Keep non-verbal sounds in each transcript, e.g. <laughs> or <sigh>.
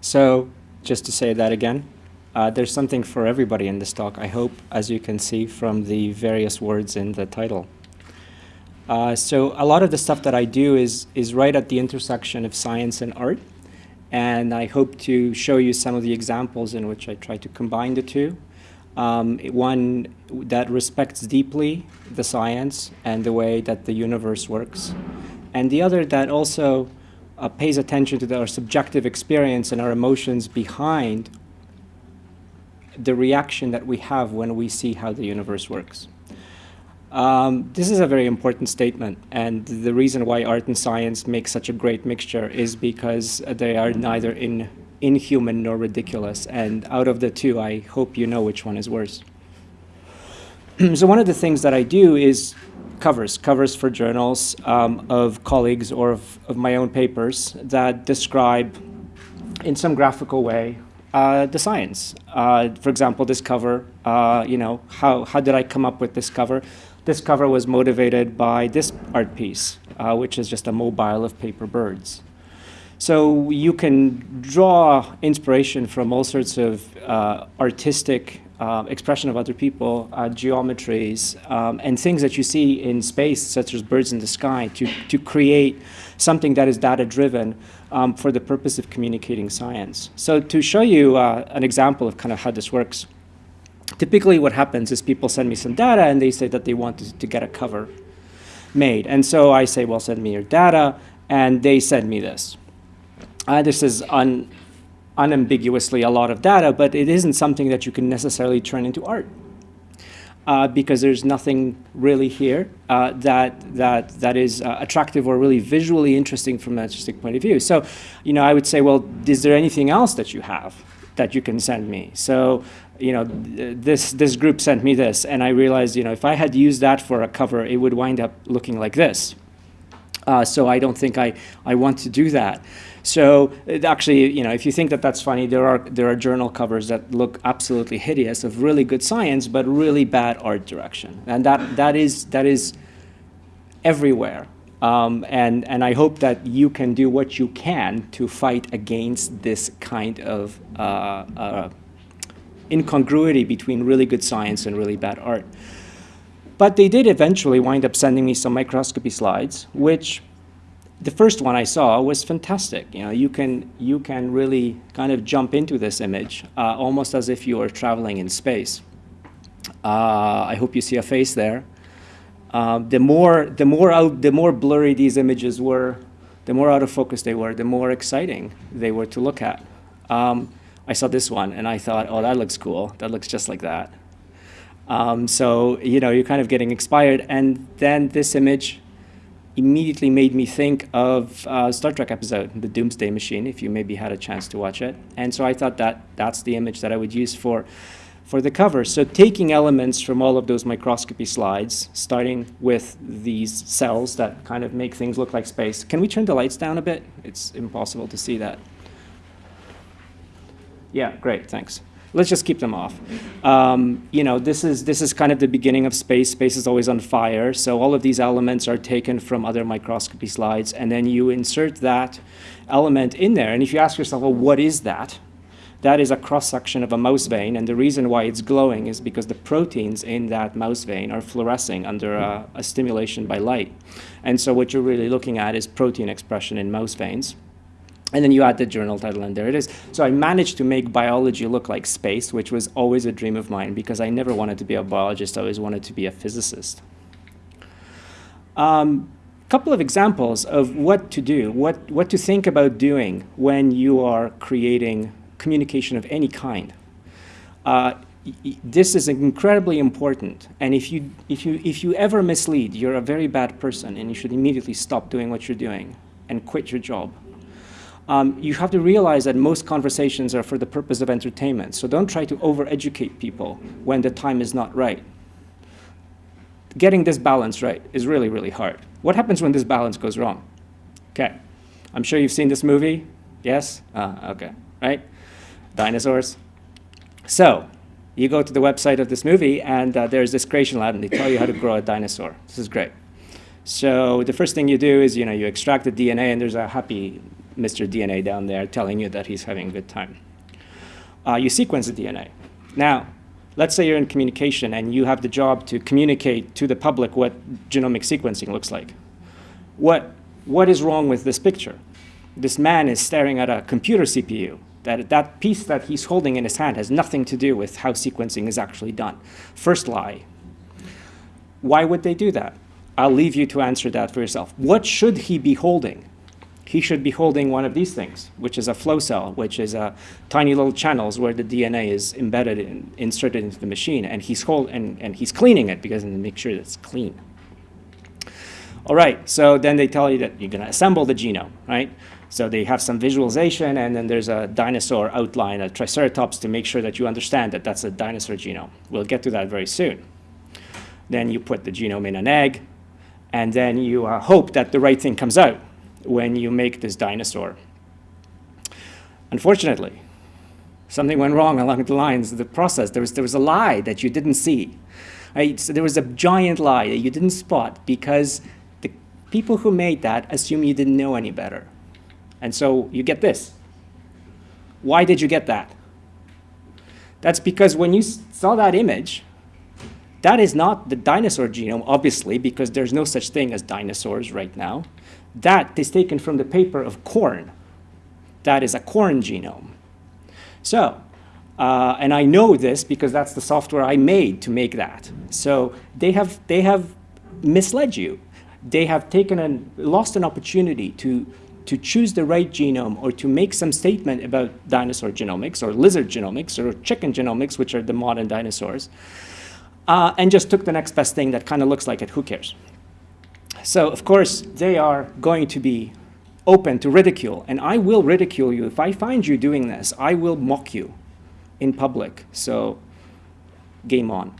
So just to say that again, uh, there's something for everybody in this talk, I hope, as you can see from the various words in the title. Uh, so a lot of the stuff that I do is, is right at the intersection of science and art. And I hope to show you some of the examples in which I try to combine the two. Um, one that respects deeply the science and the way that the universe works. And the other that also uh, pays attention to our subjective experience and our emotions behind the reaction that we have when we see how the universe works. Um, this is a very important statement, and the reason why art and science make such a great mixture is because they are neither in, inhuman nor ridiculous, and out of the two, I hope you know which one is worse. <clears throat> so one of the things that I do is covers, covers for journals um, of colleagues or of, of my own papers that describe in some graphical way uh, the science. Uh, for example, this cover, uh, you know, how, how did I come up with this cover? This cover was motivated by this art piece, uh, which is just a mobile of paper birds. So you can draw inspiration from all sorts of uh, artistic uh, expression of other people, uh, geometries, um, and things that you see in space, such as birds in the sky, to, to create something that is data-driven um, for the purpose of communicating science. So to show you uh, an example of kind of how this works, typically what happens is people send me some data and they say that they want to, to get a cover made. And so I say, well, send me your data, and they send me this. Uh, this is un, unambiguously a lot of data, but it isn't something that you can necessarily turn into art. Uh, because there's nothing really here uh, that that that is uh, attractive or really visually interesting from an artistic point of view. So, you know, I would say, well, is there anything else that you have that you can send me? So, you know, this, this group sent me this, and I realized, you know, if I had used that for a cover, it would wind up looking like this. Uh, so I don't think I, I want to do that. So actually, you know, if you think that that's funny, there are, there are journal covers that look absolutely hideous of really good science, but really bad art direction. And that, that, is, that is everywhere. Um, and, and I hope that you can do what you can to fight against this kind of uh, uh, incongruity between really good science and really bad art. But they did eventually wind up sending me some microscopy slides, which the first one I saw was fantastic. You know, you can, you can really kind of jump into this image, uh, almost as if you were traveling in space. Uh, I hope you see a face there. Uh, the more, the more out, the more blurry these images were, the more out of focus they were, the more exciting they were to look at. Um, I saw this one and I thought, oh, that looks cool. That looks just like that. Um, so, you know, you're kind of getting inspired. And then this image immediately made me think of a Star Trek episode, The Doomsday Machine, if you maybe had a chance to watch it. And so I thought that that's the image that I would use for, for the cover. So taking elements from all of those microscopy slides, starting with these cells that kind of make things look like space. Can we turn the lights down a bit? It's impossible to see that. Yeah, great, thanks. Let's just keep them off. Um, you know, this is, this is kind of the beginning of space. Space is always on fire. So all of these elements are taken from other microscopy slides, and then you insert that element in there. And if you ask yourself, well, what is that? That is a cross-section of a mouse vein, and the reason why it's glowing is because the proteins in that mouse vein are fluorescing under a, a stimulation by light. And so what you're really looking at is protein expression in mouse veins. And then you add the journal title, and there it is. So I managed to make biology look like space, which was always a dream of mine because I never wanted to be a biologist. I always wanted to be a physicist. A um, couple of examples of what to do, what, what to think about doing when you are creating communication of any kind. Uh, this is incredibly important. And if you, if, you, if you ever mislead, you're a very bad person, and you should immediately stop doing what you're doing and quit your job um, you have to realize that most conversations are for the purpose of entertainment. So don't try to over-educate people when the time is not right. Getting this balance right is really, really hard. What happens when this balance goes wrong? Okay, I'm sure you've seen this movie. Yes? Uh, okay, right? Dinosaurs. So, you go to the website of this movie and uh, there's this creation lab and they tell you how to grow a dinosaur. This is great. So the first thing you do is, you know, you extract the DNA and there's a happy Mr. DNA down there telling you that he's having a good time. Uh, you sequence the DNA. Now, let's say you're in communication and you have the job to communicate to the public what genomic sequencing looks like. What, what is wrong with this picture? This man is staring at a computer CPU. That, that piece that he's holding in his hand has nothing to do with how sequencing is actually done. First lie. Why would they do that? I'll leave you to answer that for yourself. What should he be holding? He should be holding one of these things, which is a flow cell, which is a tiny little channels where the DNA is embedded and inserted into the machine, and he's hold and, and he's cleaning it because to make sure that it's clean. All right, so then they tell you that you're going to assemble the genome, right? So they have some visualization, and then there's a dinosaur outline, a triceratops, to make sure that you understand that that's a dinosaur genome. We'll get to that very soon. Then you put the genome in an egg, and then you uh, hope that the right thing comes out when you make this dinosaur. Unfortunately, something went wrong along the lines of the process. There was, there was a lie that you didn't see. Right? So there was a giant lie that you didn't spot because the people who made that assume you didn't know any better. And so you get this. Why did you get that? That's because when you saw that image, that is not the dinosaur genome, obviously, because there's no such thing as dinosaurs right now. That is taken from the paper of corn. That is a corn genome. So, uh, and I know this because that's the software I made to make that. So they have, they have misled you. They have taken and lost an opportunity to to choose the right genome or to make some statement about dinosaur genomics or lizard genomics or chicken genomics, which are the modern dinosaurs, uh, and just took the next best thing that kind of looks like it, who cares? So of course, they are going to be open to ridicule, and I will ridicule you. If I find you doing this, I will mock you in public, so game on.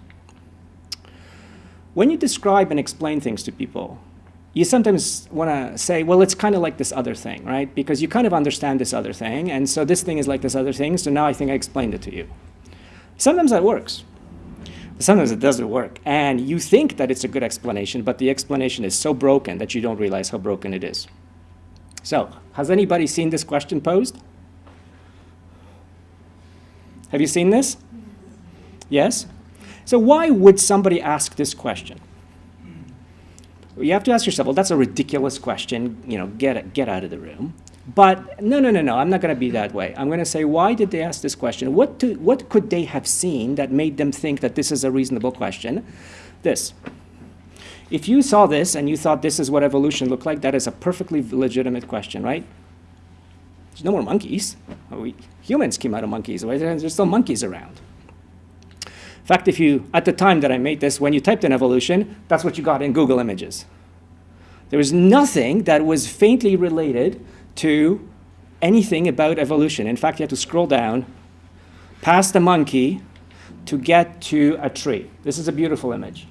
When you describe and explain things to people, you sometimes want to say, well, it's kind of like this other thing, right? Because you kind of understand this other thing, and so this thing is like this other thing, so now I think I explained it to you. Sometimes that works. Sometimes it doesn't work. And you think that it's a good explanation, but the explanation is so broken that you don't realize how broken it is. So, has anybody seen this question posed? Have you seen this? Yes? So why would somebody ask this question? you have to ask yourself, well, that's a ridiculous question. You know, get, get out of the room. But no, no, no, no, I'm not going to be that way. I'm going to say, why did they ask this question? What, to, what could they have seen that made them think that this is a reasonable question? This. If you saw this and you thought this is what evolution looked like, that is a perfectly legitimate question, right? There's no more monkeys. Oh, we, humans came out of monkeys. There's still monkeys around. In fact, if you, at the time that I made this, when you typed in evolution, that's what you got in Google Images. There was nothing that was faintly related to anything about evolution. In fact, you have to scroll down past the monkey to get to a tree. This is a beautiful image.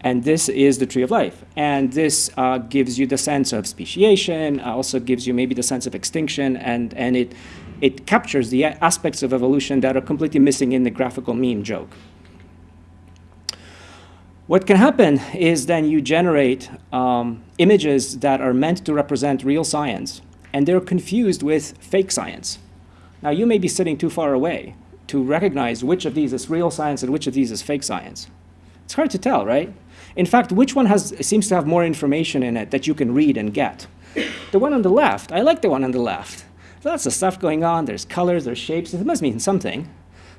And this is the tree of life. And this uh, gives you the sense of speciation, also gives you maybe the sense of extinction, and, and it it captures the aspects of evolution that are completely missing in the graphical meme joke. What can happen is then you generate um, images that are meant to represent real science, and they're confused with fake science. Now, you may be sitting too far away to recognize which of these is real science and which of these is fake science. It's hard to tell, right? In fact, which one has, seems to have more information in it that you can read and get? The one on the left, I like the one on the left lots of stuff going on. There's colors, there's shapes. It must mean something.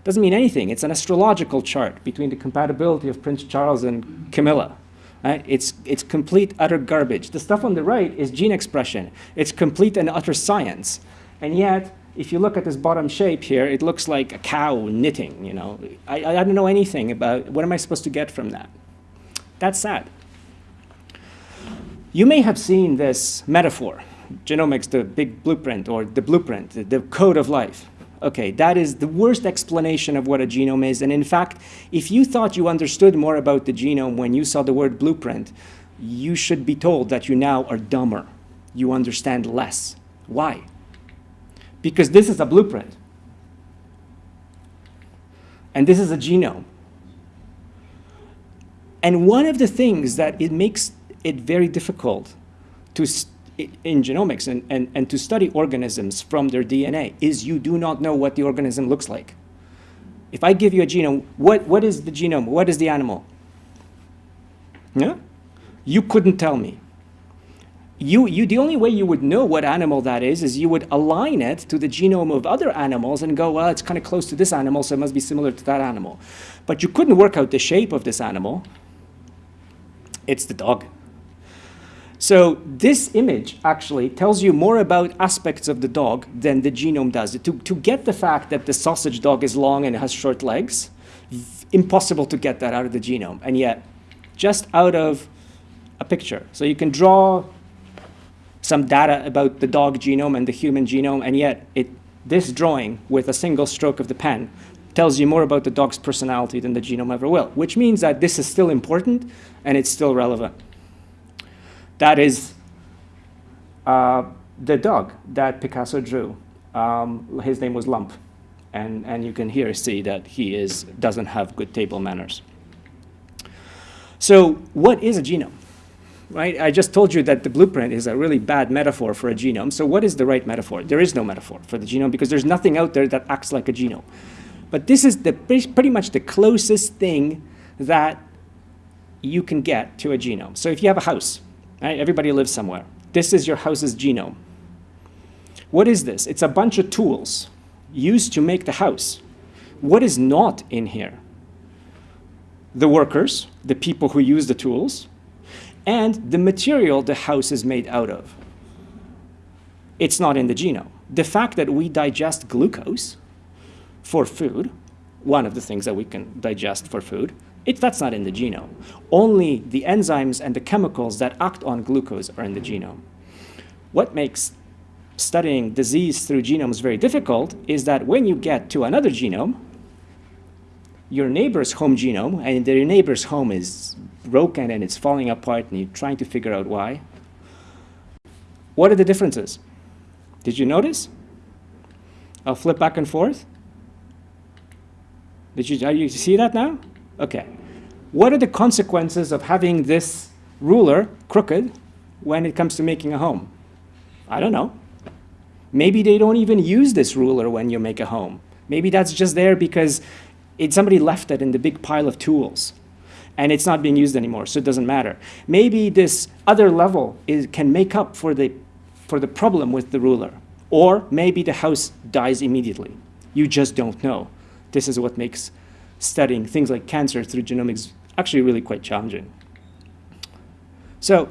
Doesn't mean anything. It's an astrological chart between the compatibility of Prince Charles and Camilla. It's, it's complete, utter garbage. The stuff on the right is gene expression. It's complete and utter science. And yet, if you look at this bottom shape here, it looks like a cow knitting, you know. I, I don't know anything about, what am I supposed to get from that? That's sad. You may have seen this metaphor genomics, the big blueprint or the blueprint, the, the code of life. Okay, that is the worst explanation of what a genome is. And in fact, if you thought you understood more about the genome when you saw the word blueprint, you should be told that you now are dumber. You understand less. Why? Because this is a blueprint. And this is a genome. And one of the things that it makes it very difficult to in genomics and, and, and to study organisms from their DNA is you do not know what the organism looks like. If I give you a genome, what, what is the genome? What is the animal? Yeah? You couldn't tell me. You, you, the only way you would know what animal that is is you would align it to the genome of other animals and go, well, it's kind of close to this animal, so it must be similar to that animal. But you couldn't work out the shape of this animal. It's the dog. So this image actually tells you more about aspects of the dog than the genome does. To, to get the fact that the sausage dog is long and has short legs, impossible to get that out of the genome. And yet, just out of a picture. So you can draw some data about the dog genome and the human genome, and yet it, this drawing with a single stroke of the pen tells you more about the dog's personality than the genome ever will, which means that this is still important and it's still relevant. That is uh, the dog that Picasso drew. Um, his name was Lump. And, and you can here see that he is, doesn't have good table manners. So what is a genome? Right? I just told you that the blueprint is a really bad metaphor for a genome. So what is the right metaphor? There is no metaphor for the genome because there's nothing out there that acts like a genome. But this is the, pretty much the closest thing that you can get to a genome. So if you have a house, right, everybody lives somewhere. This is your house's genome. What is this? It's a bunch of tools used to make the house. What is not in here? The workers, the people who use the tools, and the material the house is made out of. It's not in the genome. The fact that we digest glucose for food, one of the things that we can digest for food, it, that's not in the genome. Only the enzymes and the chemicals that act on glucose are in the genome. What makes studying disease through genomes very difficult is that when you get to another genome, your neighbor's home genome, and their neighbor's home is broken and it's falling apart and you're trying to figure out why. What are the differences? Did you notice? I'll flip back and forth. Did you, are you see that now? Okay. What are the consequences of having this ruler crooked when it comes to making a home? I don't know. Maybe they don't even use this ruler when you make a home. Maybe that's just there because it, somebody left it in the big pile of tools and it's not being used anymore, so it doesn't matter. Maybe this other level is, can make up for the, for the problem with the ruler. Or maybe the house dies immediately. You just don't know. This is what makes studying things like cancer through genomics actually really quite challenging. So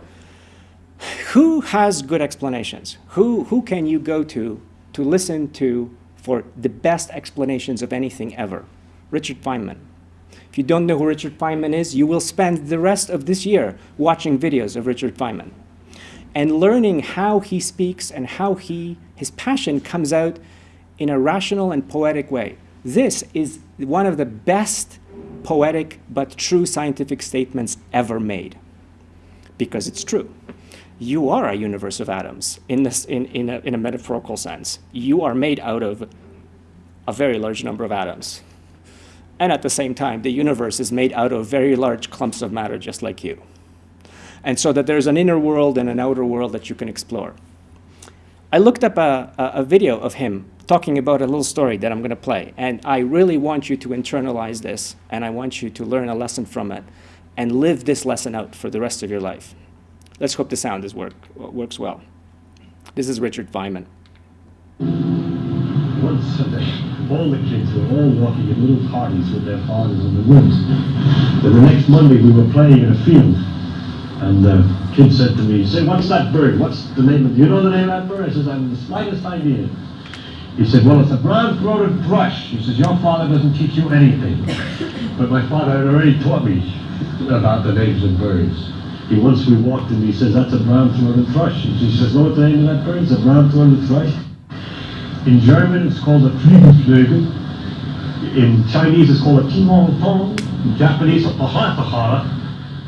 who has good explanations? Who, who can you go to to listen to for the best explanations of anything ever? Richard Feynman. If you don't know who Richard Feynman is, you will spend the rest of this year watching videos of Richard Feynman and learning how he speaks and how he, his passion comes out in a rational and poetic way. This is one of the best poetic but true scientific statements ever made because it's true. You are a universe of atoms in, this, in, in, a, in a metaphorical sense. You are made out of a very large number of atoms. And at the same time, the universe is made out of very large clumps of matter just like you. And so that there's an inner world and an outer world that you can explore. I looked up a, a, a video of him talking about a little story that I'm going to play. And I really want you to internalize this, and I want you to learn a lesson from it and live this lesson out for the rest of your life. Let's hope the sound is work, works well. This is Richard Feynman. One Sunday, all the kids were all walking in little parties with their fathers in the woods. Then the next Monday we were playing in a field. And the kid said to me, say, what's that bird? What's the name of, do you know the name of that bird? I said, I have the slightest idea. He said, well, it's a brown-throated thrush. He says, your father doesn't teach you anything. <laughs> But my father had already taught me about the names of birds. He once we walked and he says, that's a brown-throated thrush. He says, know what the name of that bird is? A brown-throated thrush? In German, it's called a Flügelflögel. In Chinese, it's called a Timon Tong. In Japanese, a Pahatahara,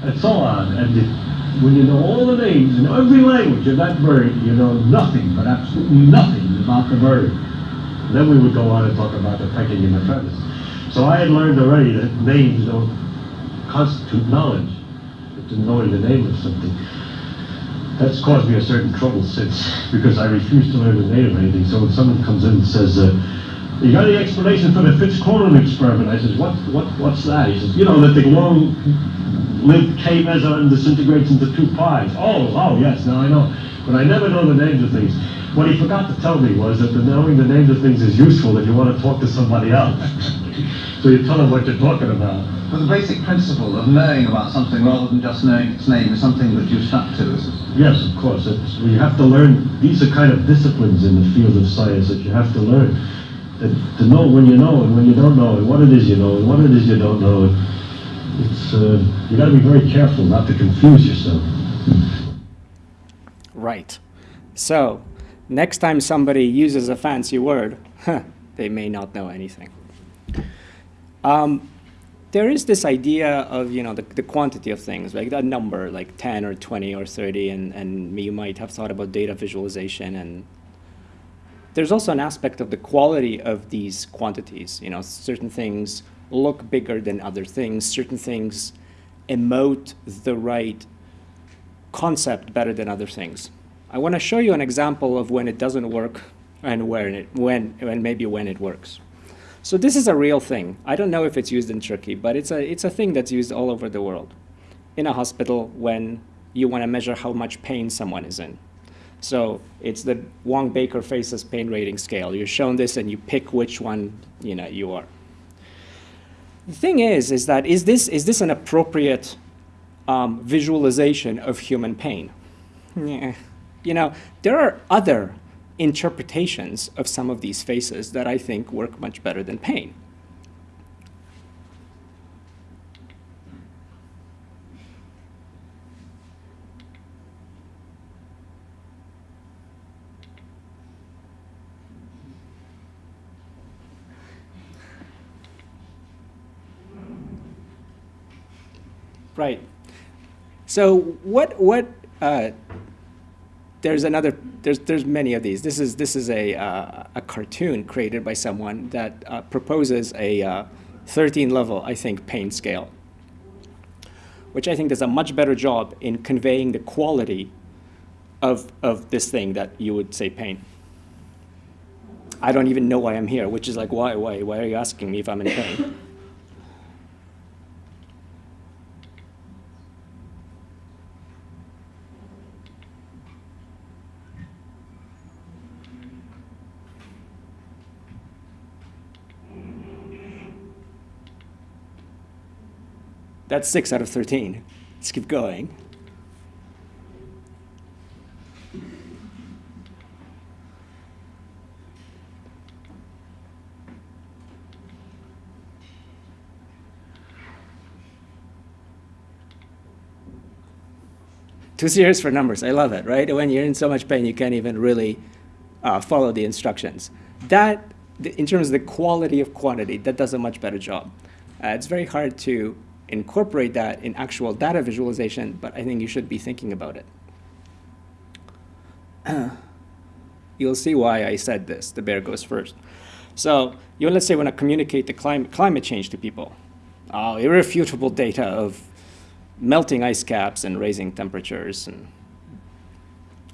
and so on. And it, when you know all the names in every language of that bird, you know nothing, but absolutely nothing about the bird. Then we would go on and talk about the pecking and the feathers. So I had learned already that names don't constitute knowledge, to knowing the name of something. that's caused me a certain trouble since, because I refuse to learn the name of anything. So when someone comes in and says, uh, you got any explanation for the Fitch-Cronin experiment? I says, what, what, what's that? He says, you know, that the long lived K meson disintegrates into two pies. Oh, oh, yes, now I know. But I never know the names of things. What he forgot to tell me was that the knowing the names of things is useful if you want to talk to somebody else. <laughs> so you tell them what you're talking about. But the basic principle of knowing about something rather than just knowing its name is something that you stuck to, is it? Yes, of course. It's, we have to learn, these are kind of disciplines in the field of science that you have to learn. That, to know when you know and when you don't know, and what it is you know and what it is you don't know. It's, uh, you got to be very careful not to confuse yourself. Right. So, next time somebody uses a fancy word, huh, they may not know anything. Um, there is this idea of you know the, the quantity of things, like that number, like 10 or 20 or 30, and, and you might have thought about data visualization. And there's also an aspect of the quality of these quantities. You know, certain things look bigger than other things. Certain things emote the right concept better than other things. I want to show you an example of when it doesn't work and when it when and maybe when it works. So this is a real thing. I don't know if it's used in Turkey, but it's a it's a thing that's used all over the world. In a hospital when you want to measure how much pain someone is in. So it's the Wong Baker Faces pain rating scale. You're shown this and you pick which one you know you are. The thing is, is that is this is this an appropriate um, visualization of human pain? Yeah. You know, there are other interpretations of some of these faces that I think work much better than pain. Right. So what what uh, there's another there's there's many of these. This is this is a uh, a cartoon created by someone that uh, proposes a uh, 13 level I think pain scale, which I think does a much better job in conveying the quality of of this thing that you would say pain. I don't even know why I'm here, which is like why why why are you asking me if I'm in pain? That's 6 out of 13. Let's keep going. Too serious for numbers. I love it, right? When you're in so much pain, you can't even really uh, follow the instructions. That, in terms of the quality of quantity, that does a much better job. Uh, it's very hard to incorporate that in actual data visualization, but I think you should be thinking about it. <clears throat> You'll see why I said this. The bear goes first. So you let's say want to communicate the climate, climate change to people. Uh, irrefutable data of melting ice caps and raising temperatures. And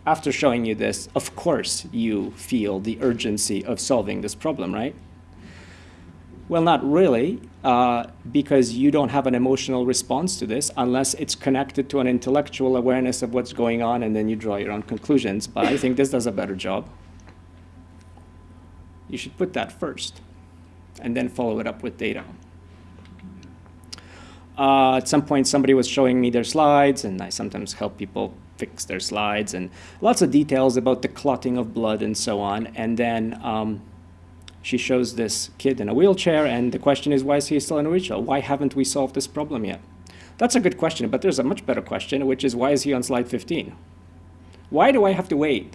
after showing you this, of course you feel the urgency of solving this problem, right? Well, not really, uh, because you don't have an emotional response to this unless it's connected to an intellectual awareness of what's going on and then you draw your own conclusions. But I think this does a better job. You should put that first and then follow it up with data. Uh, at some point, somebody was showing me their slides, and I sometimes help people fix their slides, and lots of details about the clotting of blood and so on. And then um, she shows this kid in a wheelchair, and the question is, why is he still in a wheelchair? Why haven't we solved this problem yet? That's a good question, but there's a much better question, which is, why is he on slide 15? Why do I have to wait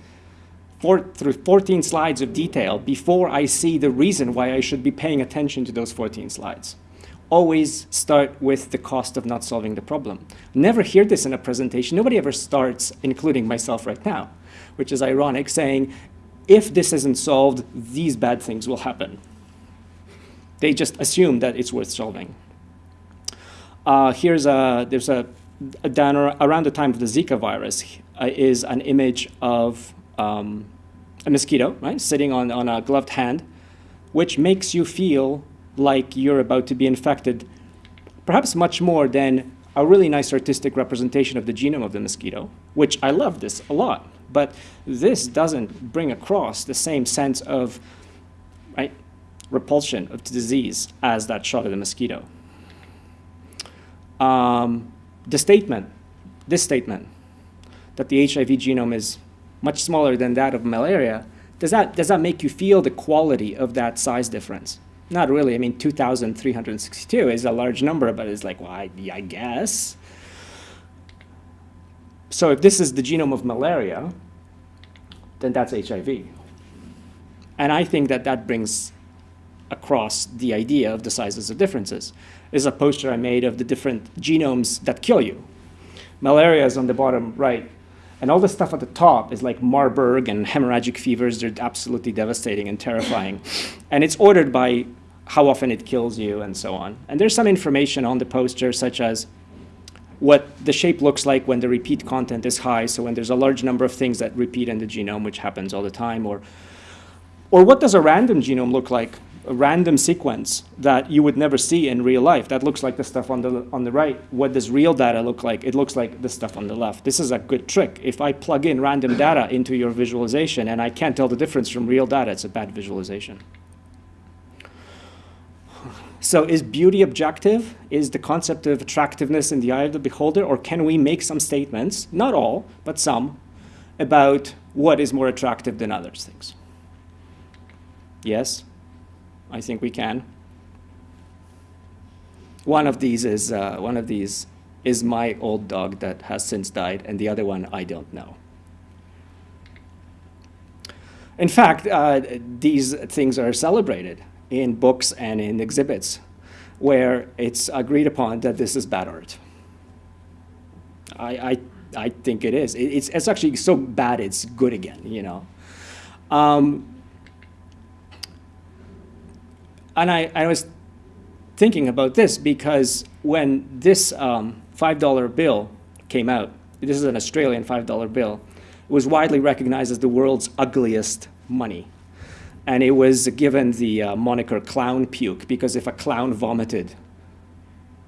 for, through 14 slides of detail before I see the reason why I should be paying attention to those 14 slides? Always start with the cost of not solving the problem. Never hear this in a presentation. Nobody ever starts, including myself right now, which is ironic, saying, if this isn't solved, these bad things will happen. They just assume that it's worth solving. Uh, here's a, there's a down around the time of the Zika virus uh, is an image of um, a mosquito, right, sitting on, on a gloved hand, which makes you feel like you're about to be infected, perhaps much more than a really nice artistic representation of the genome of the mosquito, which I love this a lot. But this doesn't bring across the same sense of right, repulsion of disease as that shot of the mosquito. Um, the statement, this statement, that the HIV genome is much smaller than that of malaria, does that, does that make you feel the quality of that size difference? Not really. I mean, 2,362 is a large number, but it's like, well, I, I guess. So if this is the genome of malaria, then that's HIV. And I think that that brings across the idea of the sizes of differences. This is a poster I made of the different genomes that kill you. Malaria is on the bottom right. And all the stuff at the top is like Marburg and hemorrhagic fevers. They're absolutely devastating and terrifying. <laughs> and it's ordered by how often it kills you and so on. And there's some information on the poster, such as what the shape looks like when the repeat content is high. So when there's a large number of things that repeat in the genome, which happens all the time, or, or what does a random genome look like? A random sequence that you would never see in real life. That looks like the stuff on the, on the right. What does real data look like? It looks like the stuff on the left. This is a good trick. If I plug in random data into your visualization and I can't tell the difference from real data, it's a bad visualization. So is beauty objective? Is the concept of attractiveness in the eye of the beholder? Or can we make some statements, not all, but some, about what is more attractive than other things? Yes, I think we can. One of these is, uh, one of these is my old dog that has since died, and the other one I don't know. In fact, uh, these things are celebrated in books and in exhibits where it's agreed upon that this is bad art. I, I, I think it is. It, it's, it's actually so bad it's good again, you know. Um, and I, I was thinking about this because when this um, $5 bill came out, this is an Australian $5 bill, it was widely recognized as the world's ugliest money and it was given the uh, moniker clown puke because if a clown vomited,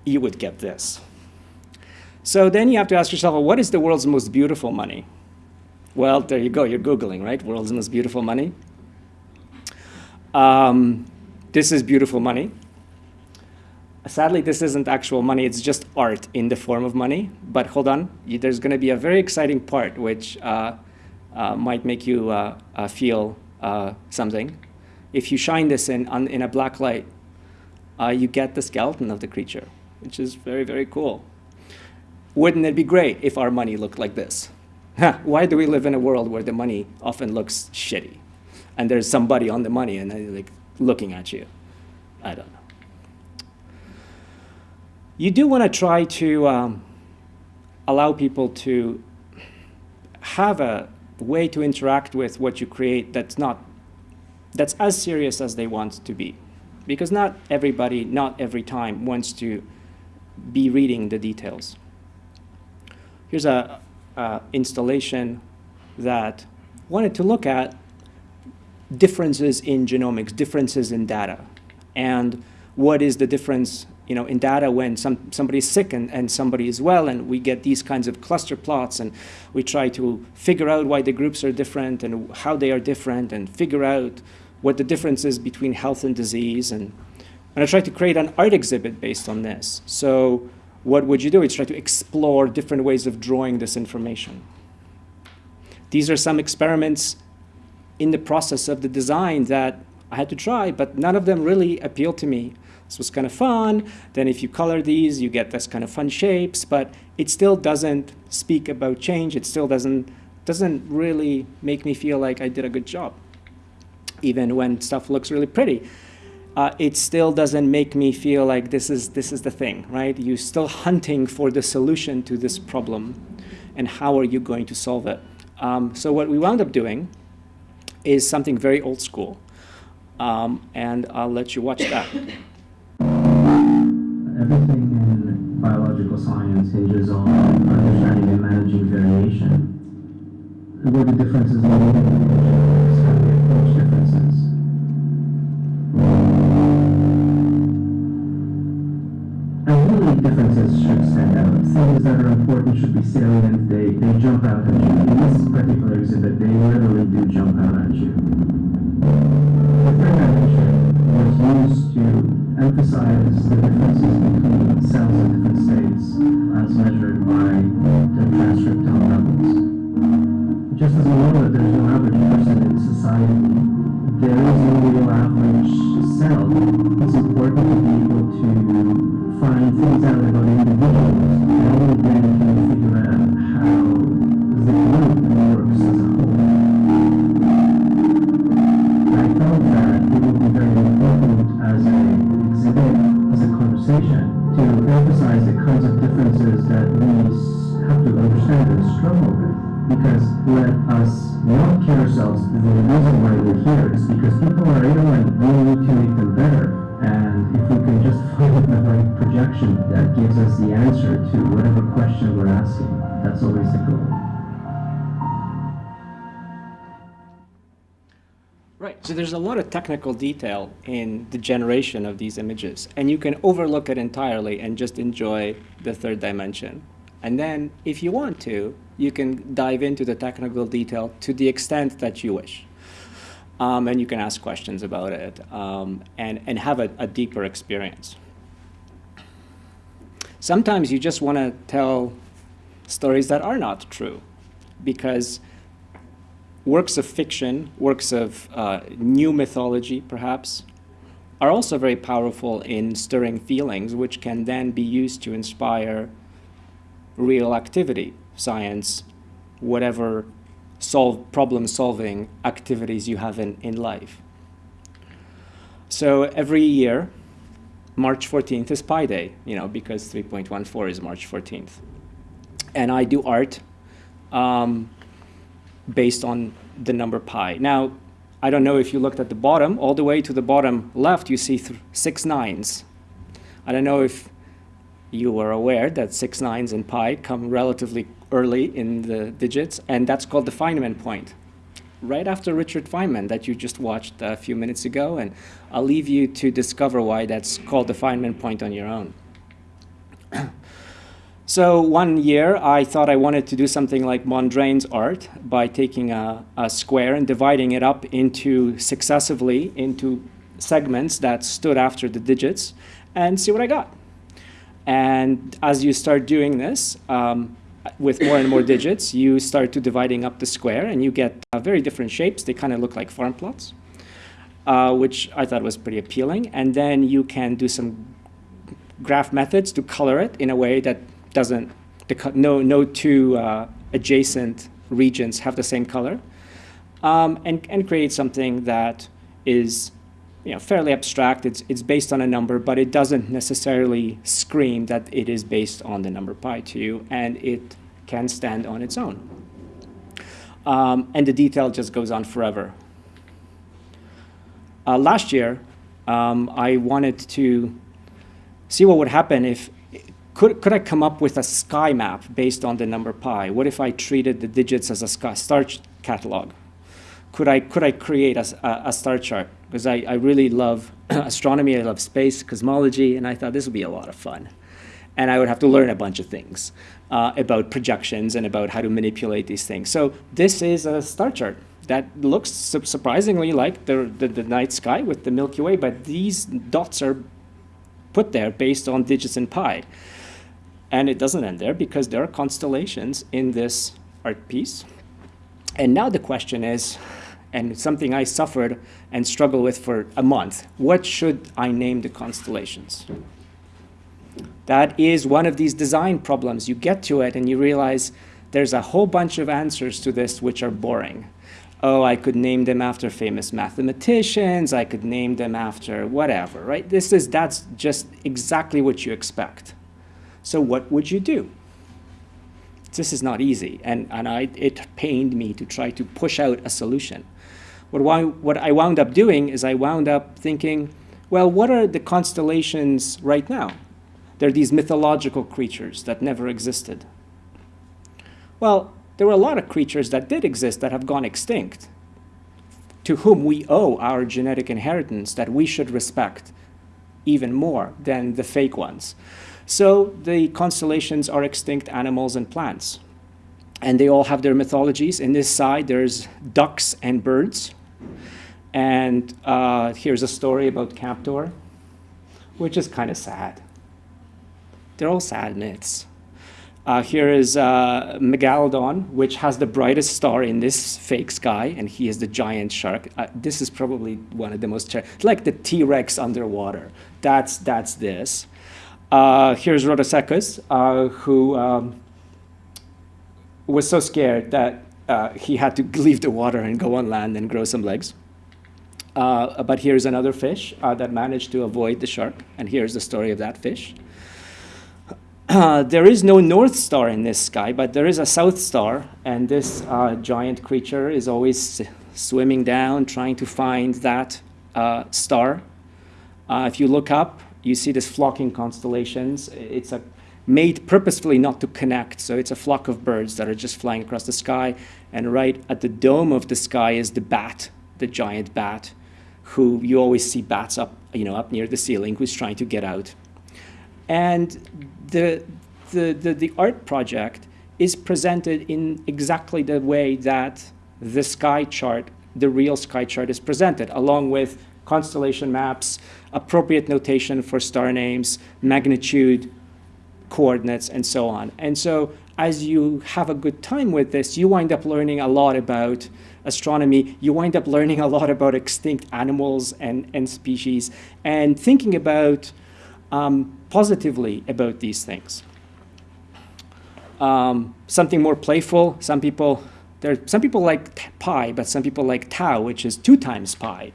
you would get this. So then you have to ask yourself, well, what is the world's most beautiful money? Well, there you go, you're Googling, right? World's most beautiful money. Um, this is beautiful money. Sadly, this isn't actual money, it's just art in the form of money. But hold on, there's going to be a very exciting part which uh, uh, might make you uh, uh feel uh, something, if you shine this in, on, in a black light, uh, you get the skeleton of the creature, which is very, very cool. Wouldn't it be great if our money looked like this? <laughs> Why do we live in a world where the money often looks shitty? And there's somebody on the money and they're like looking at you. I don't know. You do want to try to um, allow people to have a way to interact with what you create that's not that's as serious as they want to be. Because not everybody not every time wants to be reading the details. Here's a, a installation that wanted to look at differences in genomics differences in data and what is the difference you know, in data when some, somebody's sick and, and somebody is well, and we get these kinds of cluster plots, and we try to figure out why the groups are different and how they are different, and figure out what the difference is between health and disease. And, and I try to create an art exhibit based on this. So what would you do? Is try to explore different ways of drawing this information. These are some experiments in the process of the design that I had to try, but none of them really appealed to me this was kind of fun. Then if you color these, you get this kind of fun shapes, but it still doesn't speak about change. It still doesn't, doesn't really make me feel like I did a good job. Even when stuff looks really pretty. Uh, it still doesn't make me feel like this is, this is the thing, right? You're still hunting for the solution to this problem and how are you going to solve it? Um, so what we wound up doing is something very old school. Um, and I'll let you watch that. Science hinges on understanding and managing variation. What the differences in how we approach differences. And really differences should stand out. Things that are important should be salient. They, they jump out at you. In this particular exhibit, they literally do jump out at you. The third dimension was used to emphasize the differences between cells in different states as measured by their transcriptome levels. Just as we know that there's no average person in society, there is no real average cell. It's important to be able to find things and struggle with. Because let us not kid ourselves, the reason why we're here is because people are ill and we need to make them better. And if we can just <laughs> find the right projection that gives us the answer to whatever question we're asking, that's always the goal. Right. So there's a lot of technical detail in the generation of these images, and you can overlook it entirely and just enjoy the third dimension. And then, if you want to, you can dive into the technical detail to the extent that you wish. Um, and you can ask questions about it um, and, and have a, a deeper experience. Sometimes you just want to tell stories that are not true because works of fiction, works of uh, new mythology, perhaps, are also very powerful in stirring feelings, which can then be used to inspire real activity, science, whatever solve, problem-solving activities you have in, in life. So every year, March 14th is Pi Day, you know, because 3.14 is March 14th. And I do art um, based on the number pi. Now, I don't know if you looked at the bottom, all the way to the bottom left, you see six nines. I don't know if you were aware that six nines in pi come relatively early in the digits, and that's called the Feynman point. Right after Richard Feynman that you just watched a few minutes ago, and I'll leave you to discover why that's called the Feynman point on your own. <clears throat> So one year, I thought I wanted to do something like Mondrian's art by taking a, a, square and dividing it up into successively into segments that stood after the digits and see what I got. And as you start doing this, um, with more and more digits, you start to dividing up the square and you get uh, very different shapes. They kind of look like farm plots, uh, which I thought was pretty appealing. And then you can do some graph methods to color it in a way that doesn't, no, no two uh, adjacent regions have the same color, um, and, and create something that is you know, fairly abstract. It's, it's based on a number, but it doesn't necessarily scream that it is based on the number pi to you, and it can stand on its own. Um, and the detail just goes on forever. Uh, last year, um, I wanted to see what would happen if could, could I come up with a sky map based on the number pi? What if I treated the digits as a star catalog? Could I, could I create a, a, a star chart? Because I, I really love <clears throat> astronomy, I love space, cosmology, and I thought this would be a lot of fun. And I would have to learn a bunch of things uh, about projections and about how to manipulate these things. So this is a star chart that looks su surprisingly like the, the, the night sky with the Milky Way, but these dots are put there based on digits in pi. And it doesn't end there because there are constellations in this art piece. And now the question is, and something I suffered and struggled with for a month, what should I name the constellations? That is one of these design problems. You get to it and you realize there's a whole bunch of answers to this which are boring. Oh, I could name them after famous mathematicians. I could name them after whatever, right? This is, that's just exactly what you expect. So what would you do? This is not easy, and, and I, it pained me to try to push out a solution. What, what I wound up doing is I wound up thinking, well, what are the constellations right now? They're these mythological creatures that never existed. Well, there were a lot of creatures that did exist that have gone extinct, to whom we owe our genetic inheritance that we should respect even more than the fake ones. So the constellations are extinct animals and plants. And they all have their mythologies. In this side, there's ducks and birds. And uh, here's a story about Captor, which is kind of sad. They're all sad myths. Uh, here is uh, Megalodon, which has the brightest star in this fake sky, and he is the giant shark. Uh, this is probably one of the most, like the T-Rex underwater. That's, that's this. Uh, here's Rhodocetus, uh, who um, was so scared that uh, he had to <laughs> leave the water and go on land and grow some legs. Uh, but here's another fish uh, that managed to avoid the shark, and here's the story of that fish. Uh, there is no North Star in this sky, but there is a South Star, and this giant creature is always swimming down, trying to find that star. if you look up, you see this flocking constellations. It's a made purposefully not to connect. So it's a flock of birds that are just flying across the sky. And right at the dome of the sky is the bat, the giant bat, who you always see bats up, you know, up near the ceiling, who's trying to get out. And the, the, the, the art project is presented in exactly the way that the sky chart, the real sky chart is presented, along with constellation maps, appropriate notation for star names, magnitude, coordinates, and so on. And so as you have a good time with this, you wind up learning a lot about astronomy. You wind up learning a lot about extinct animals and, and species and thinking about um, positively about these things. Um, something more playful, some people, there, some people like pi, but some people like tau, which is two times pi.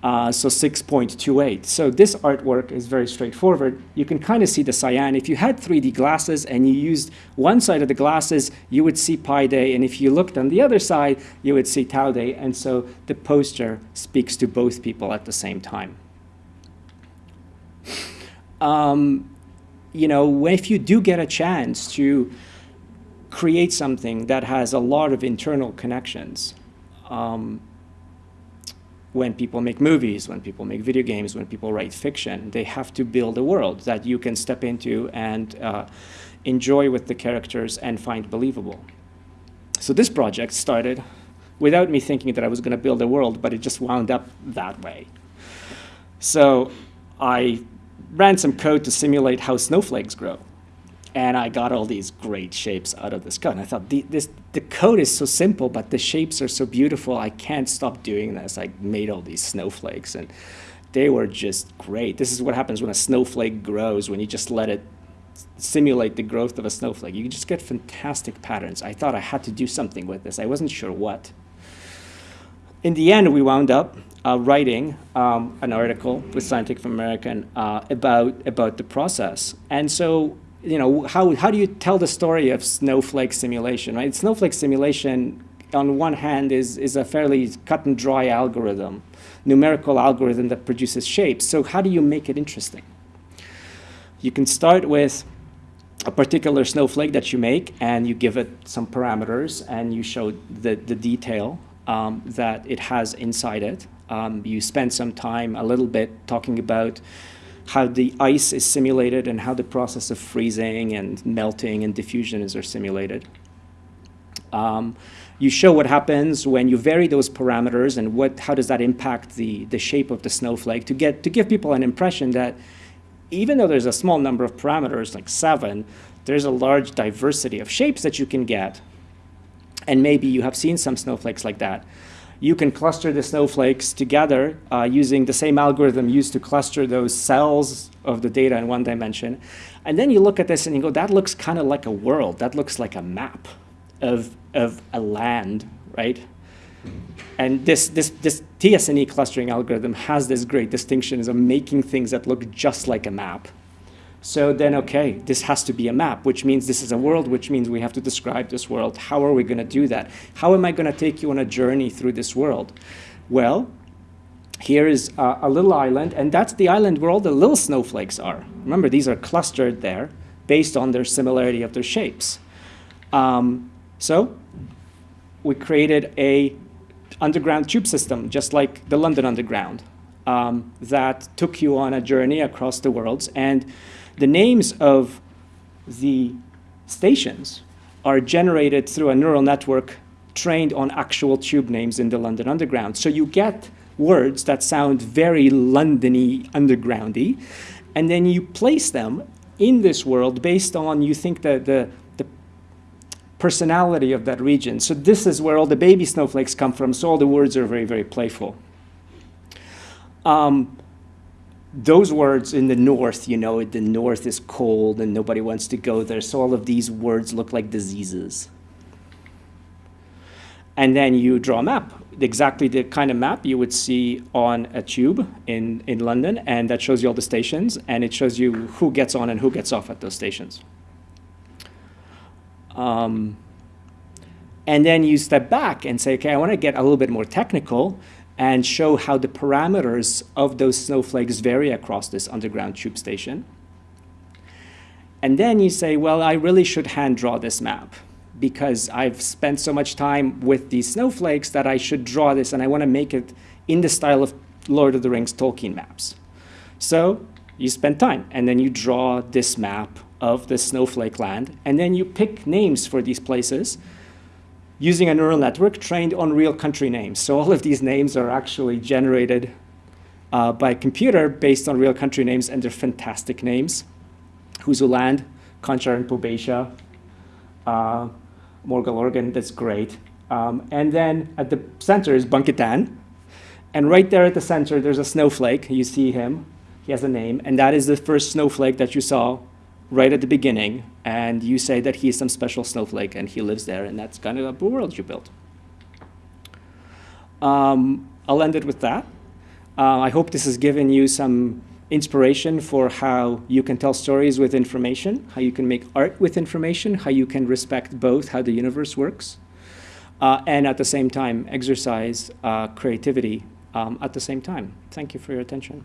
Uh, so 6.28. So this artwork is very straightforward. You can kind of see the cyan. If you had 3D glasses and you used one side of the glasses, you would see pi day. And if you looked on the other side, you would see tau day. And so the poster speaks to both people at the same time. Um, you know, if you do get a chance to create something that has a lot of internal connections, um, when people make movies, when people make video games, when people write fiction, they have to build a world that you can step into and uh, enjoy with the characters and find believable. So this project started without me thinking that I was going to build a world, but it just wound up that way. So I ran some code to simulate how snowflakes grow and I got all these great shapes out of this code. And I thought, the, this, the code is so simple, but the shapes are so beautiful, I can't stop doing this. I made all these snowflakes, and they were just great. This is what happens when a snowflake grows, when you just let it simulate the growth of a snowflake. You just get fantastic patterns. I thought I had to do something with this. I wasn't sure what. In the end, we wound up uh, writing um, an article with Scientific American uh, about, about the process. And so you know, how, how do you tell the story of snowflake simulation, right? Snowflake simulation, on one hand, is, is a fairly cut and dry algorithm, numerical algorithm that produces shapes. So how do you make it interesting? You can start with a particular snowflake that you make, and you give it some parameters, and you show the, the detail um, that it has inside it. Um, you spend some time, a little bit, talking about how the ice is simulated and how the process of freezing and melting and diffusion is are simulated. Um, you show what happens when you vary those parameters and what, how does that impact the, the shape of the snowflake to, get, to give people an impression that even though there's a small number of parameters, like seven, there's a large diversity of shapes that you can get. And maybe you have seen some snowflakes like that you can cluster the snowflakes together uh, using the same algorithm used to cluster those cells of the data in one dimension. And then you look at this and you go, that looks kind of like a world. That looks like a map of, of a land, right? And this, this, this TSNE clustering algorithm has this great distinction of making things that look just like a map. So then, okay, this has to be a map, which means this is a world, which means we have to describe this world. How are we going to do that? How am I going to take you on a journey through this world? Well, here is uh, a little island, and that's the island where all the little snowflakes are. Remember, these are clustered there based on their similarity of their shapes. Um, so we created a underground tube system, just like the London Underground, um, that took you on a journey across the worlds. And the names of the stations are generated through a neural network trained on actual tube names in the London Underground. So you get words that sound very Londony, undergroundy, and then you place them in this world based on you think that the, the personality of that region. So this is where all the baby snowflakes come from, so all the words are very, very playful. Um, those words in the north, you know, the north is cold and nobody wants to go there, so all of these words look like diseases. And then you draw a map, exactly the kind of map you would see on a tube in, in London, and that shows you all the stations, and it shows you who gets on and who gets off at those stations. Um, and then you step back and say, okay, I want to get a little bit more technical and show how the parameters of those snowflakes vary across this underground tube station. And then you say, well, I really should hand draw this map because I've spent so much time with these snowflakes that I should draw this and I want to make it in the style of Lord of the Rings Tolkien maps. So you spend time and then you draw this map of the snowflake land and then you pick names for these places using a neural network trained on real country names. So all of these names are actually generated uh, by computer based on real country names and they're fantastic names. Huzuland, Conchar and Pubetia, uh, that's great. Um, and then at the center is Bunkitan. And right there at the center, there's a snowflake. You see him. He has a name. And that is the first snowflake that you saw right at the beginning. And you say that he's some special snowflake and he lives there. And that's kind of a world you built. Um, I'll end it with that. Uh, I hope this has given you some inspiration for how you can tell stories with information, how you can make art with information, how you can respect both how the universe works, uh, and at the same time exercise uh, creativity um, at the same time. Thank you for your attention.